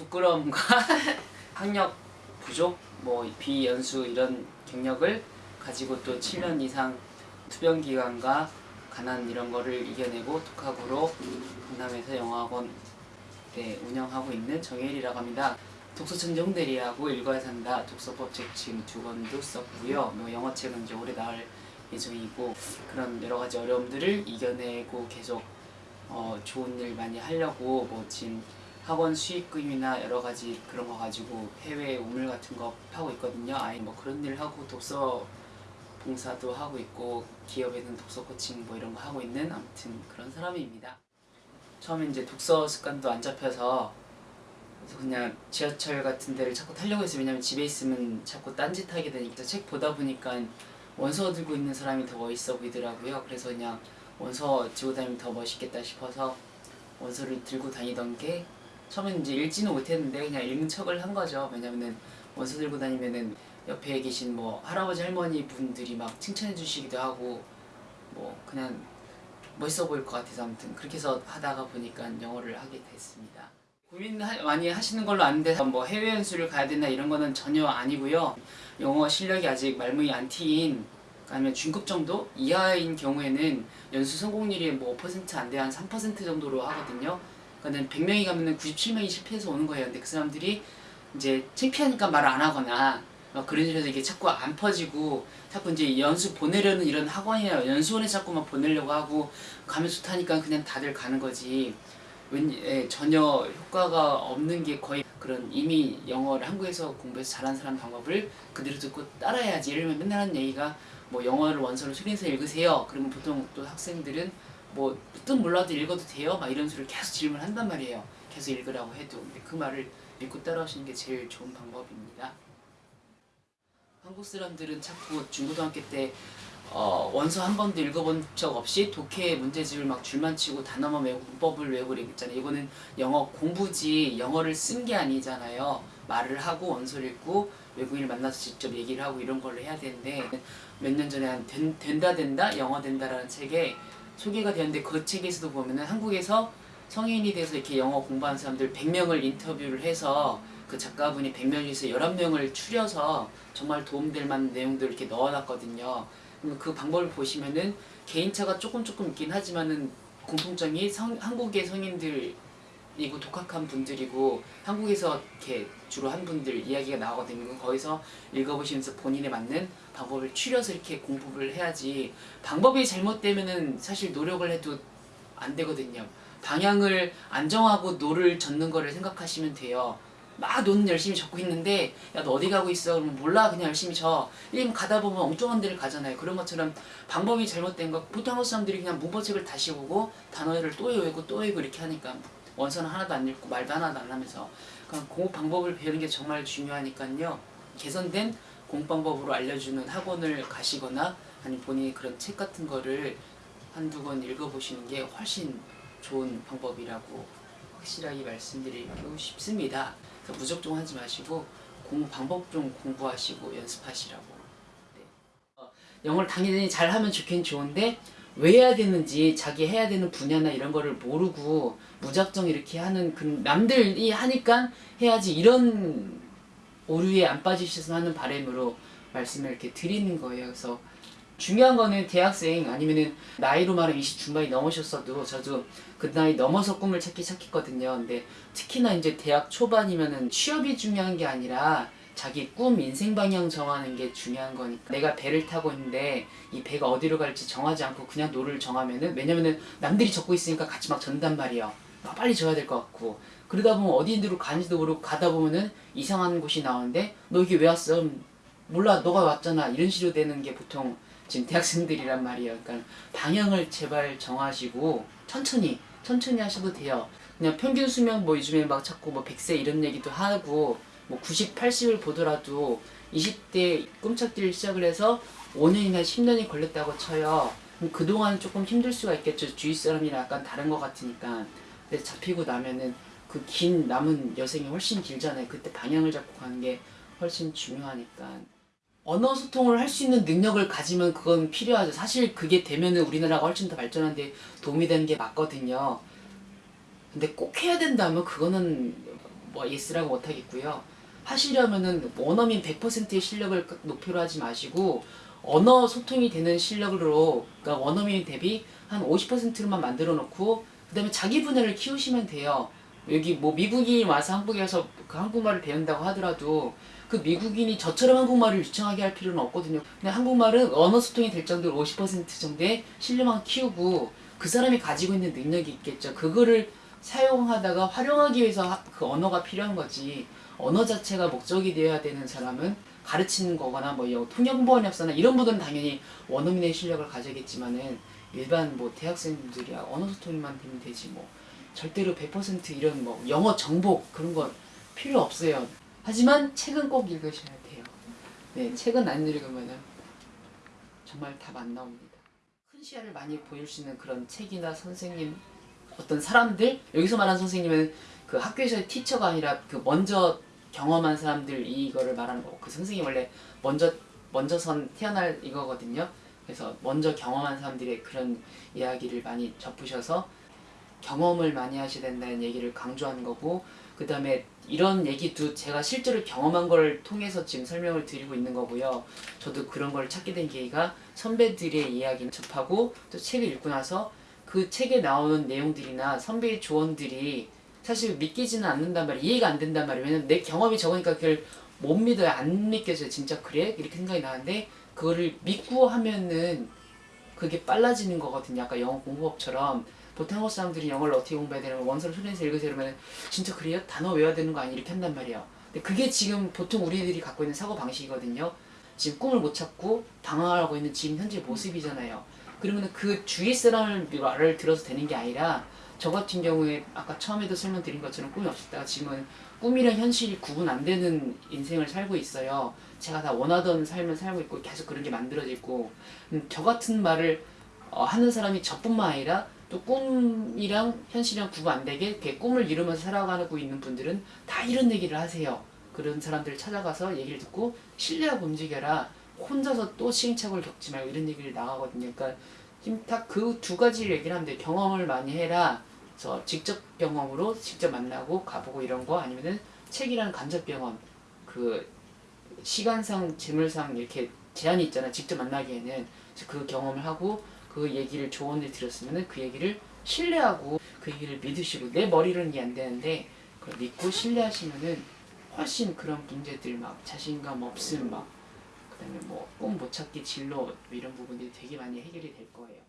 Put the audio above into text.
부끄러움과 학력 부족, 뭐 비연수 이런 경력을 가지고 또 7년 이상 투병 기간과 가난 이런 거를 이겨내고 독학으로 강남에서 영어학원 네, 운영하고 있는 정혜일이라고 합니다. 독서천재 홍대리하고 읽어야 산다 독서법 책 지금 두 권도 썼고요. 뭐 영어책은 이제 올해 나올 예정이고 그런 여러 가지 어려움들을 이겨내고 계속 어, 좋은 일 많이 하려고 뭐 지금 학원 수익금이나 여러 가지 그런 거 가지고 해외 우물 같은 거 하고 있거든요. 아예 뭐 그런 일 하고 독서 봉사도 하고 있고 기업에는 독서 코칭 뭐 이런 거 하고 있는 아무튼 그런 사람입니다. 처음에 이제 독서 습관도 안 잡혀서 그래서 그냥 지하철 같은 데를 자꾸 타려고 했어요. 왜냐면 집에 있으면 자꾸 딴짓 하게 되니까 책 보다 보니까 원서 들고 있는 사람이 더 멋있어 보이더라고요. 그래서 그냥 원서 들고 다니면 더 멋있겠다 싶어서 원서를 들고 다니던 게 처음에는 이제 읽지는 못했는데 그냥 읽는 척을 한 거죠. 왜냐면은 원서 들고 다니면은 옆에 계신 뭐 할아버지 할머니 분들이 막 칭찬해 주시기도 하고 뭐 그냥 멋있어 보일 것 같아서 아무튼 그렇게 해서 하다가 보니까 영어를 하게 됐습니다. 고민 하- 많이 하시는 걸로 아는데 뭐 해외 연수를 가야 되나 이런 거는 전혀 아니고요. 영어 실력이 아직 말문이 안 트인 아니면 중급 정도 이하인 경우에는 연수 성공률이 뭐 5%안 돼 한 3% 정도로 하거든요. 그러니까 100명이 가면은 97명이 실패해서 오는 거예요. 근데 그 사람들이 이제 창피하니까 말을 안 하거나 막 그런 식으로 이게 자꾸 안 퍼지고 자꾸 이제 연수 보내려는 이런 학원이나 연수원에 자꾸만 보내려고 하고 가면 좋다니까 그냥 다들 가는 거지. 웬 예, 전혀 효과가 없는 게 거의 그런 이미 영어를 한국에서 공부해서 잘하는 사람 방법을 그대로 듣고 따라해야지. 이러면 맨날 하는 얘기가 뭐 영어를 원서를 수리해서 읽으세요. 그러면 보통 또 학생들은 뭐 뜻 몰라도 읽어도 돼요. 막 이런 소리를 계속 질문한단 말이에요. 계속 읽으라고 해도. 근데 그 말을 믿고 따라오시는 게 제일 좋은 방법입니다. 한국 사람들은 자꾸 중고등학교 때 어, 원서 한 번도 읽어본 적 없이 독해 문제집을 막 줄만 치고 단어만 외우고 문법을 외우고 이랬잖아요. 이거는 영어 공부지 영어를 쓴 게 아니잖아요. 말을 하고 원서를 읽고 외국인을 만나서 직접 얘기를 하고 이런 걸 해야 되는데 몇 년 전에 한 된, 된다 된다 영어 된다라는 책에 소개가 되었는데 그 책에서도 보면은 한국에서 성인이 돼서 이렇게 영어 공부하는 사람들 100명을 인터뷰를 해서 그 작가분이 100명 중에서 11명을 추려서 정말 도움될 만한 내용들을 이렇게 넣어놨거든요. 그 방법을 보시면은 개인차가 조금 조금 있긴 하지만은 공통점이 성, 한국의 성인들 이고 독학한 분들이고 한국에서 이렇게 주로 한 분들 이야기가 나오거든요. 거기서 읽어보시면서 본인에 맞는 방법을 추려서 이렇게 공부를 해야지 방법이 잘못되면은 사실 노력을 해도 안 되거든요. 방향을 안 정하고 노를 젓는 거를 생각하시면 돼요. 막 노 열심히 젓고 있는데 야 너 어디 가고 있어? 그러면 몰라 그냥 열심히 저어. 이러면 가다 보면 엉뚱한 데를 가잖아요. 그런 것처럼 방법이 잘못된 거 보통 한국 사람들이 그냥 문법책을 다시 보고 단어를 또 외우고 또 외우고 이렇게 하니까 원서는 하나도 안 읽고 말도 하나도 안 하면서 그러니까 공부 방법을 배우는 게 정말 중요하니까요. 개선된 공부 방법으로 알려주는 학원을 가시거나 아니면 본인이 그런 책 같은 거를 한두 권 읽어보시는 게 훨씬 좋은 방법이라고 확실하게 말씀드리고 싶습니다. 무적종 하지 마시고 공부 방법 좀 공부하시고 연습하시라고. 네. 어, 영어를 당연히 잘하면 좋긴 좋은데 왜 해야 되는지 자기 해야 되는 분야나 이런 거를 모르고 무작정 이렇게 하는 그 남들이 하니까 해야지 이런 오류에 안 빠지셨으면 하는 바람으로 말씀을 이렇게 드리는 거예요. 그래서 중요한 거는 대학생 아니면은 나이로 말하면 20 중반이 넘으셨어도 저도 그 나이 넘어서 꿈을 찾기 시작했거든요. 근데 특히나 이제 대학 초반이면은 취업이 중요한 게 아니라 자기 꿈, 인생 방향 정하는 게 중요한 거니까 내가 배를 타고 있는데 이 배가 어디로 갈지 정하지 않고 그냥 노를 저으면은 왜냐면은 남들이 젓고 있으니까 같이 막 젓는단 말이에요. 막 빨리 저어야 될 것 같고 그러다 보면 어디로 가는지도 모르고 가다 보면은 이상한 곳이 나오는데 너 여기 왜 왔어? 음, 몰라 너가 왔잖아 이런 식으로 되는 게 보통 지금 대학생들이란 말이에요. 그러니까 방향을 제발 정하시고 천천히 천천히 하셔도 돼요. 그냥 평균 수명 뭐 요즘에 막 자꾸 뭐 100세 이런 얘기도 하고 뭐 90, 80을 보더라도 20대 꿈쩍들 시작을 해서 5년이나 10년이 걸렸다고 쳐요. 그동안 조금 힘들 수가 있겠죠. 주위 사람이랑 약간 다른 것 같으니까. 근데 잡히고 나면은 그 긴 남은 여생이 훨씬 길잖아요. 그때 방향을 잡고 가는 게 훨씬 중요하니까. 언어 소통을 할 수 있는 능력을 가지면 그건 필요하죠. 사실 그게 되면은 우리나라가 훨씬 더 발전하는데 도움이 되는 게 맞거든요. 근데 꼭 해야 된다면 그거는 뭐 yes라고 못하겠고요. 하시려면은 원어민 100%의 실력을 목표로 하지 마시고 언어 소통이 되는 실력으로 그러니까 원어민 대비 한 50%로만 만들어 놓고 그 다음에 자기 분야를 키우시면 돼요. 여기 뭐 미국인이 와서 한국에 와서 그 한국말을 배운다고 하더라도 그 미국인이 저처럼 한국말을 유창하게 할 필요는 없거든요. 근데 한국말은 언어 소통이 될 정도로 50% 정도의 실력만 키우고 그 사람이 가지고 있는 능력이 있겠죠. 그거를 사용하다가 활용하기 위해서 하- 그 언어가 필요한 거지. 언어 자체가 목적이 되어야 되는 사람은 가르치는 거거나 뭐 여- 통역번역사나 이런 분들은 당연히 원어민의 실력을 가져야겠지만은 일반 뭐 대학생들이야 언어 소통만 되면 되지 뭐 절대로 100% 이런 뭐 영어 정복 그런 건 필요 없어요. 하지만 책은 꼭 읽으셔야 돼요. 네, 책은 안 읽으면은 정말 답 안 나옵니다. 큰 시야를 많이 보일 수 있는 그런 책이나 선생님 어떤 사람들 여기서 말하는 선생님은 그 학교에서의 티처가 아니라 그 먼저 경험한 사람들 이거를 말하는 거고 그 선생님 원래 먼저 먼저 선 태어날 이거거든요. 그래서 먼저 경험한 사람들의 그런 이야기를 많이 접으셔서 경험을 많이 하셔야 된다는 얘기를 강조하는 거고 그 다음에 이런 얘기도 제가 실제로 경험한 걸 통해서 지금 설명을 드리고 있는 거고요. 저도 그런 걸 찾게 된 계기가 선배들의 이야기를 접하고 또 책을 읽고 나서 그 책에 나오는 내용들이나 선배의 조언들이 사실 믿기지는 않는단 말이에요. 이해가 안 된단 말이에요. 왜냐면 내 경험이 적으니까 그걸 못 믿어요. 안 믿겨져요. 진짜 그래? 이렇게 생각이 나는데 그거를 믿고 하면은 그게 빨라지는 거거든요. 아까 영어 공부법처럼 보통 한국 사람들이 영어를 어떻게 공부해야 되냐면 원서를 손에서 읽으세요 이러면 진짜 그래요? 단어 외워야 되는 거 아니? 이렇게 한단 말이에요. 근데 그게 지금 보통 우리들이 갖고 있는 사고 방식이거든요. 지금 꿈을 못 찾고 방황하고 있는 지금 현재 모습이잖아요. 그러면 그 주위 사람을 말을 들어서 되는 게 아니라 저 같은 경우에 아까 처음에도 설명드린 것처럼 꿈이 없었다가 지금은 꿈이랑 현실이 구분 안 되는 인생을 살고 있어요. 제가 다 원하던 삶을 살고 있고 계속 그런 게 만들어지고 음, 저 같은 말을 어, 하는 사람이 저뿐만 아니라 또 꿈이랑 현실이랑 구분 안 되게 꿈을 이루면서 살아가고 있는 분들은 다 이런 얘기를 하세요. 그런 사람들을 찾아가서 얘기를 듣고 신뢰하고 움직여라. 혼자서 또 시행착오를 겪지 말고 이런 얘기를 나가거든요. 그러니까 다그두 가지 얘기를 하는데 경험을 많이 해라. 그래서 직접 경험으로 직접 만나고 가보고 이런 거 아니면은 책이라는 간접 경험 그 시간상 재물상 이렇게 제한이 있잖아 직접 만나기에는 그 경험을 하고 그 얘기를 조언을 들었으면은 그 얘기를 신뢰하고 그 얘기를 믿으시고 내 머리로는 이해 안 되는데 그걸 믿고 신뢰하시면은 훨씬 그런 문제들 막 자신감 없음 막 그다음에 뭐 꿈 못 찾기 진로 뭐 이런 부분들이 되게 많이 해결이 될 거예요.